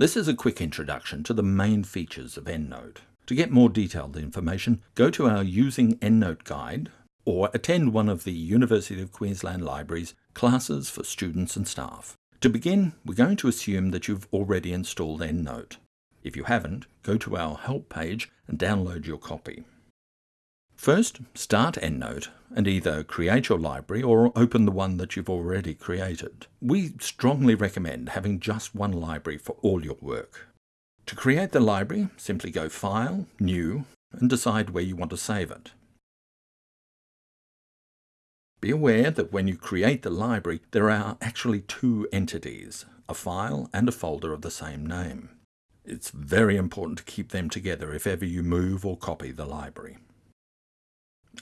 This is a quick introduction to the main features of EndNote. To get more detailed information, go to our Using EndNote guide or attend one of the University of Queensland Libraries classes for students and staff. To begin, we're going to assume that you've already installed EndNote. If you haven't, go to our help page and download your copy. First, start EndNote and either create your library or open the one that you've already created. We strongly recommend having just one library for all your work. To create the library, simply go File, New, and decide where you want to save it. Be aware that when you create the library, there are actually two entities, a file and a folder of the same name. It's very important to keep them together if ever you move or copy the library.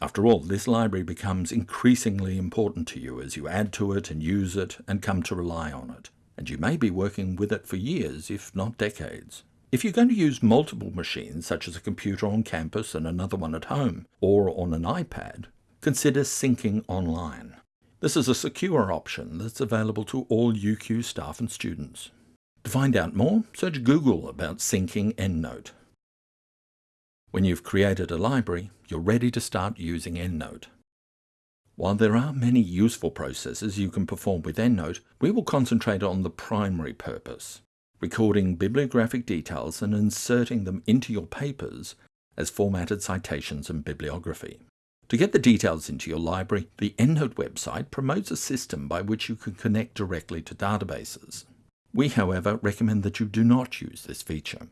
After all, this library becomes increasingly important to you as you add to it and use it and come to rely on it, and you may be working with it for years, if not decades. If you're going to use multiple machines, such as a computer on campus and another one at home, or on an iPad, consider syncing online. This is a secure option that's available to all UQ staff and students. To find out more, search Google about syncing EndNote. When you've created a library, you're ready to start using EndNote. While there are many useful processes you can perform with EndNote, we will concentrate on the primary purpose, recording bibliographic details and inserting them into your papers as formatted citations and bibliography. To get the details into your library, the EndNote website promotes a system by which you can connect directly to databases. We, however, recommend that you do not use this feature.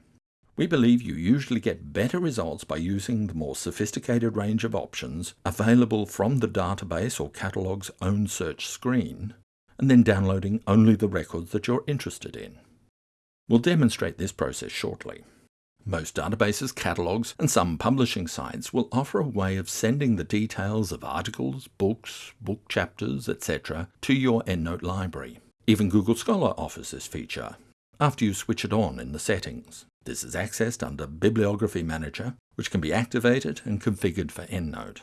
We believe you usually get better results by using the more sophisticated range of options available from the database or catalog's own search screen, and then downloading only the records that you're interested in. We'll demonstrate this process shortly. Most databases, catalogs, and some publishing sites will offer a way of sending the details of articles, books, book chapters, etc. to your EndNote library. Even Google Scholar offers this feature, after you switch it on in the settings. This is accessed under Bibliography Manager, which can be activated and configured for EndNote.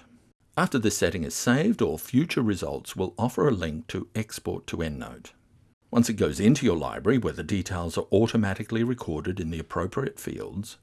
After this setting is saved, all future results will offer a link to export to EndNote. Once it goes into your library, where the details are automatically recorded in the appropriate fields,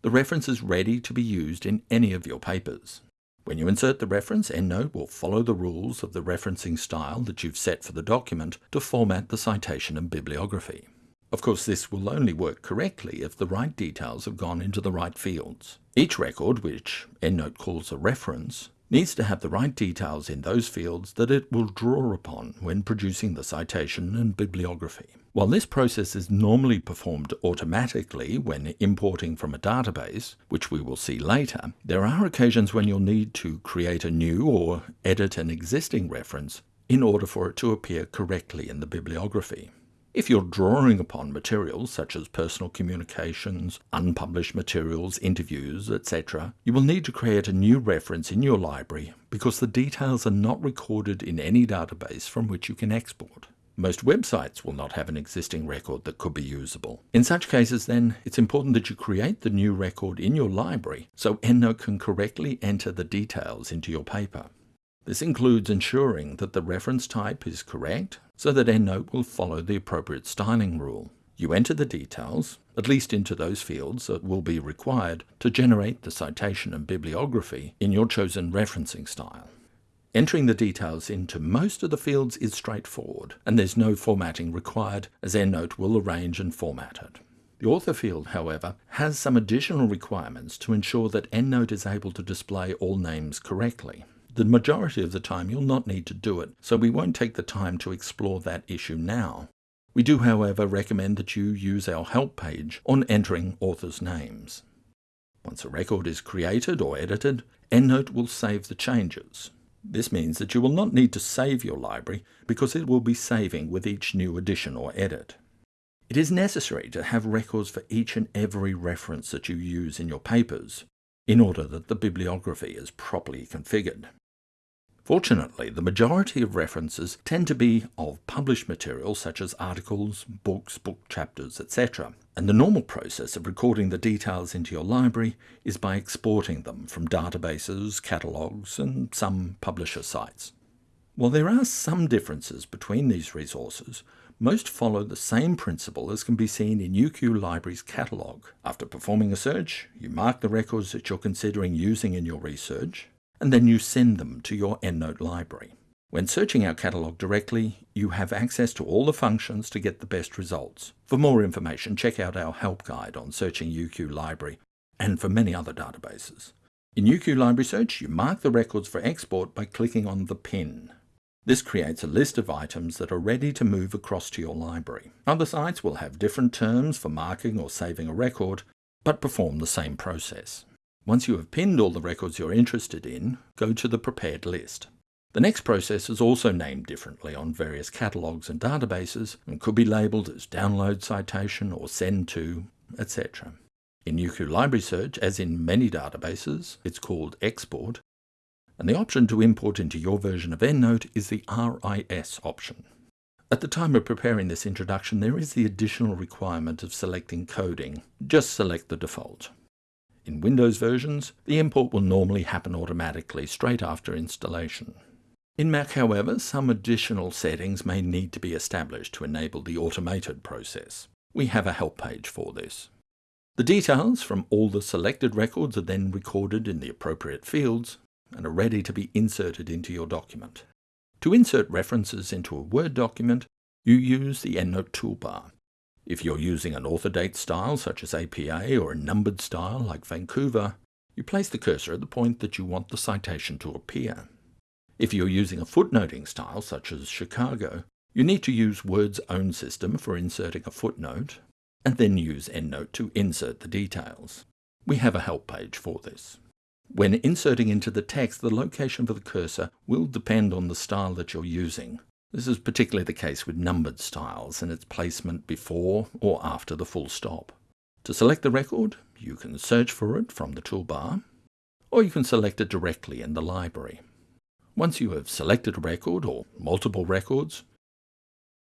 the reference is ready to be used in any of your papers. When you insert the reference, EndNote will follow the rules of the referencing style that you've set for the document to format the citation and bibliography. Of course, this will only work correctly if the right details have gone into the right fields. Each record, which EndNote calls a reference, needs to have the right details in those fields that it will draw upon when producing the citation and bibliography. While this process is normally performed automatically when importing from a database, which we will see later, there are occasions when you'll need to create a new or edit an existing reference in order for it to appear correctly in the bibliography. If you're drawing upon materials such as personal communications, unpublished materials, interviews, etc., you will need to create a new reference in your library because the details are not recorded in any database from which you can export. Most websites will not have an existing record that could be usable. In such cases then, it's important that you create the new record in your library so EndNote can correctly enter the details into your paper. This includes ensuring that the reference type is correct so that EndNote will follow the appropriate styling rule. You enter the details, at least into those fields that will be required to generate the citation and bibliography in your chosen referencing style. Entering the details into most of the fields is straightforward, and there's no formatting required as EndNote will arrange and format it. The author field, however, has some additional requirements to ensure that EndNote is able to display all names correctly. The majority of the time you'll not need to do it, so we won't take the time to explore that issue now. We do, however, recommend that you use our help page on entering authors' names. Once a record is created or edited, EndNote will save the changes. This means that you will not need to save your library because it will be saving with each new addition or edit. It is necessary to have records for each and every reference that you use in your papers in order that the bibliography is properly configured. Fortunately, the majority of references tend to be of published material such as articles, books, book chapters, etc. And the normal process of recording the details into your library is by exporting them from databases, catalogues, and some publisher sites. While there are some differences between these resources, most follow the same principle as can be seen in UQ Library's catalogue. After performing a search, you mark the records that you're considering using in your research, and then you send them to your EndNote library. When searching our catalogue directly, you have access to all the functions to get the best results. For more information, check out our help guide on searching UQ Library and for many other databases. In UQ Library Search, you mark the records for export by clicking on the pin. This creates a list of items that are ready to move across to your library. Other sites will have different terms for marking or saving a record, but perform the same process. Once you have pinned all the records you're interested in, go to the prepared list. The next process is also named differently on various catalogues and databases and could be labelled as download citation or send to, etc. In UQ Library Search, as in many databases, it's called export, and the option to import into your version of EndNote is the RIS option. At the time of preparing this introduction, there is the additional requirement of selecting coding. Just select the default. In Windows versions, the import will normally happen automatically straight after installation. In Mac, however, some additional settings may need to be established to enable the automated process. We have a help page for this. The details from all the selected records are then recorded in the appropriate fields and are ready to be inserted into your document. To insert references into a Word document, you use the EndNote toolbar. If you're using an author date style such as APA or a numbered style like Vancouver, you place the cursor at the point that you want the citation to appear. If you're using a footnoting style, such as Chicago, you need to use Word's own system for inserting a footnote, and then use EndNote to insert the details. We have a help page for this. When inserting into the text, the location for the cursor will depend on the style that you're using. This is particularly the case with numbered styles and its placement before or after the full stop. To select the record, you can search for it from the toolbar, or you can select it directly in the library. Once you have selected a record or multiple records,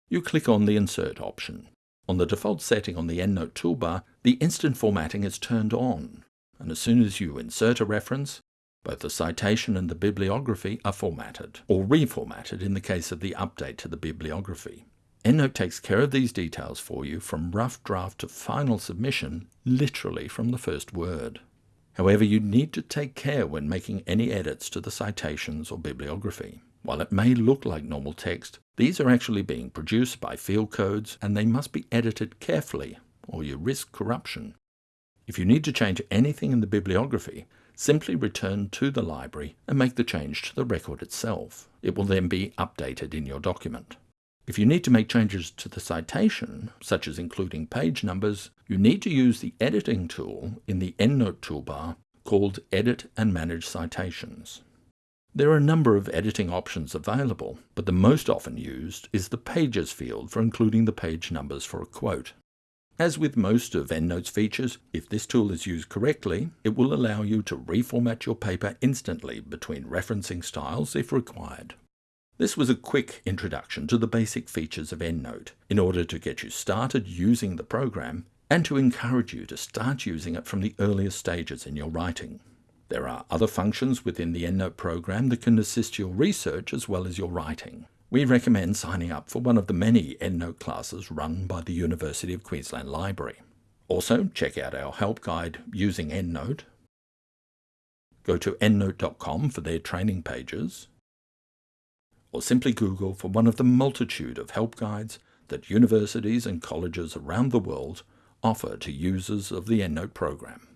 you click on the Insert option. On the default setting on the EndNote toolbar, the instant formatting is turned on, and as soon as you insert a reference, both the citation and the bibliography are formatted, or reformatted in the case of the update to the bibliography. EndNote takes care of these details for you from rough draft to final submission, literally from the first word. However, you need to take care when making any edits to the citations or bibliography. While it may look like normal text, these are actually being produced by field codes and they must be edited carefully or you risk corruption. If you need to change anything in the bibliography, simply return to the library and make the change to the record itself. It will then be updated in your document. If you need to make changes to the citation, such as including page numbers, you need to use the editing tool in the EndNote toolbar called Edit and Manage Citations. There are a number of editing options available, but the most often used is the Pages field for including the page numbers for a quote. As with most of EndNote's features, if this tool is used correctly, it will allow you to reformat your paper instantly between referencing styles if required. This was a quick introduction to the basic features of EndNote in order to get you started using the program and to encourage you to start using it from the earliest stages in your writing. There are other functions within the EndNote program that can assist your research as well as your writing. We recommend signing up for one of the many EndNote classes run by the University of Queensland Library. Also, check out our help guide using EndNote. Go to endnote.com for their training pages or simply Google for one of the multitude of help guides that universities and colleges around the world offer to users of the EndNote program.